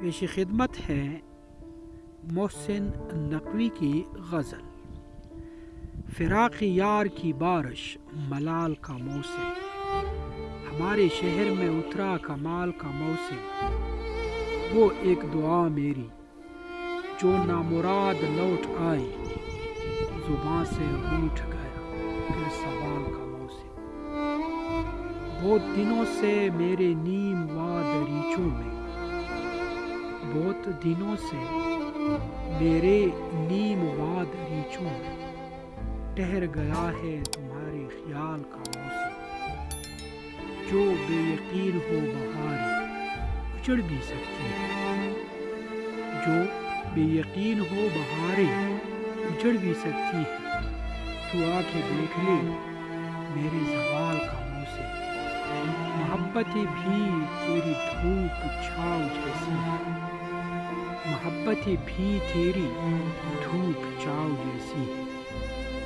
پیش خدمت ہے محسن نقوی کی غزل۔ فراق یار کی بارش ملال کا موسم۔ ہمارے شہر میں اترا کمال کا موسم۔ وہ ایک دعا میری، جو نامراد لوٹ آئی۔ زباں سے روٹ گیا، پھر سوال کا موسم۔ بہت دنوں سے میرے نیم واد ریچوں میں بہت دنوں سے میرے نیم واد ریچوں میں ٹہر گیا ہے تمہارے خیال کا موسم۔ جو بے یقین ہو بہاری اچڑ بھی سکتی ہے۔ جو بے یقین ہو بہاریں اجڑ بھی سکتی ہے۔ تو آ کے دیکھ لے میرے زوال کا موسم۔ محبت بھی تیری دھوپ چھاؤ جیسی ہے۔ محبت بھی تیری دھوپ چاؤ جیسی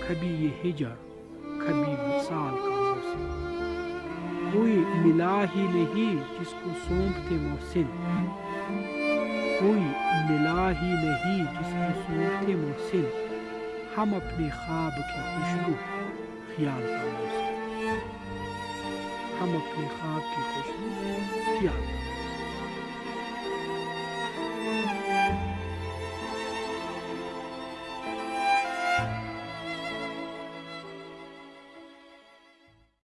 کبھی یہ ہجر، کبھی وصال کا موسم۔ کوئی ملا ہی نہیں جس کو سونپتے محسن کوئی ملا ہی نہیں جس کو سونپتے محسن ہم اپنے خواب کی خوشبو، خیال کا موسم۔ ہم اپنے خواب کی خوشبو۔